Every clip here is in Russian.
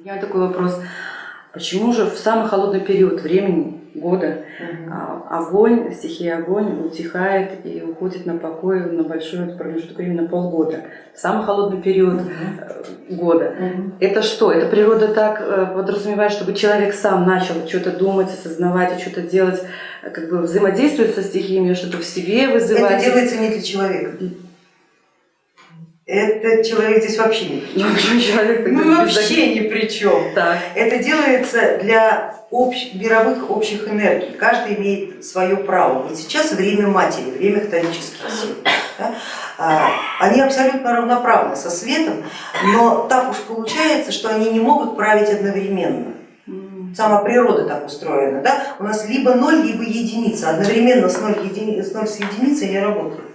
У меня такой вопрос. Почему же в самый холодный период времени года а, огонь, стихия огонь утихает и уходит на покой на большой промежуток времени, на полгода? В самый холодный период э, года. Это что? Это природа так э, подразумевает, чтобы человек сам начал что-то думать, осознавать что-то делать, э, как бы взаимодействовать со стихиями, что-то в себе вызывать? Это делается не для человека. Это человек здесь вообще ни при чем. Ну, человек Ну вообще ни при чем. Так. Это делается для общ- мировых общих энергий. Каждый имеет свое право. Вот сейчас время матери, время хтонических сил. да. А, Они абсолютно равноправны со светом, но так уж получается, что они не могут править одновременно. Сама природа так устроена. Да? У нас либо ноль, либо единица. Одновременно с ноль, едини- с ноль с единицей не работают.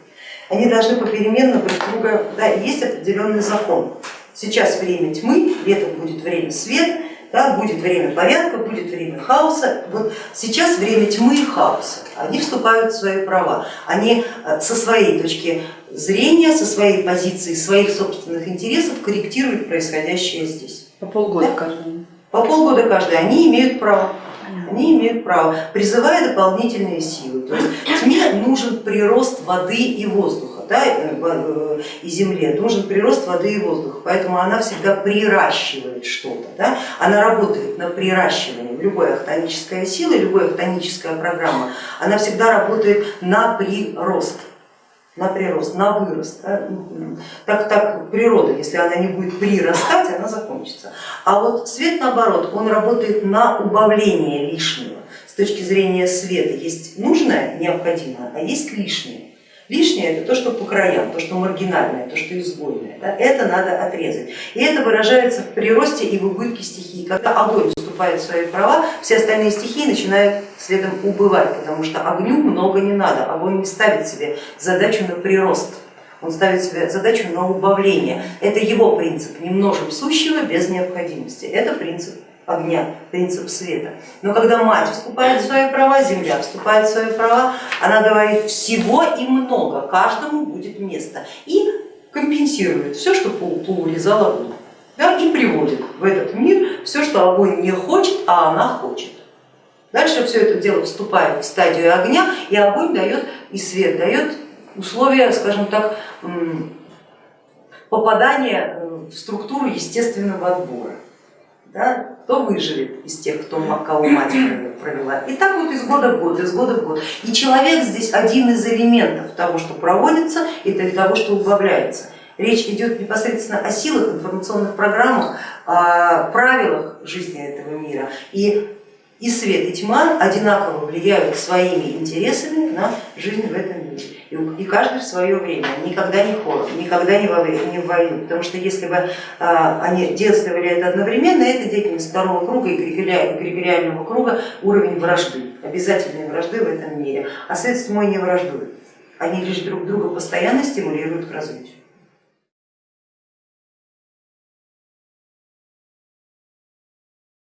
Они должны попеременно друг друга, да, есть определенный закон. Сейчас время тьмы, летом будет время света, да, будет время порядка, будет время хаоса. Вот сейчас время тьмы и хаоса. Они вступают в свои права. Они э, со своей точки зрения, со своей позиции, своих собственных интересов корректируют происходящее здесь. По полгода Да. каждому. По полгода каждый, они имеют право. Они имеют право, призывая дополнительные силы. То есть тьме нужен прирост воды и воздуха, да, э, э, и земле, нужен прирост воды и воздуха, поэтому она всегда приращивает что-то, да? она работает на приращивание. Любая хтоническая сила, любая хтоническая программа, она всегда работает на прирост на прирост, на вырост. да. Так, так природа, если она не будет прирастать, она закончится. А вот свет наоборот, он работает на убавление лишнего. С точки зрения света есть нужное, необходимое, а есть лишнее. Лишнее это то, что по краям, то, что маргинальное, то, что изгойное. это надо отрезать. И это выражается в приросте и в убытке стихии. Когда огонь вступает свои права, все остальные стихии начинают следом убывать, потому что огню много не надо. Огонь не ставит себе задачу на прирост, он ставит себе задачу на убавление. Это его принцип, не множим сущего без необходимости. Это принцип огня, принцип света. Но когда мать вступает в свои права, земля вступает в свои права, она говорит всего и много, каждому будет место и компенсирует все, что по- поурезал огонь. Да, и приводит в этот мир все, что огонь не хочет, а она хочет. Дальше все это дело вступает в стадию огня, и огонь дает, и свет дает условия, скажем так, попадания э, в структуру естественного отбора. Да? Кто выживет из тех, кто, кого мать провела. И так вот из года в год, из года в год. И человек здесь один из элементов того, что проводится и того, что убавляется. Речь идет непосредственно о силах, информационных программах, о правилах жизни этого мира. И и свет, и тьма одинаково влияют своими интересами на жизнь в этом мире. И И каждый в свое время, никогда не хором, никогда не, в войну. Потому что если бы а, они действовали это одновременно, это деятельность второго круга и эгрегориа- эгрегориального круга уровень вражды, обязательной вражды в этом мире. А свет с тьмой не враждуют. Они лишь друг друга постоянно стимулируют к развитию.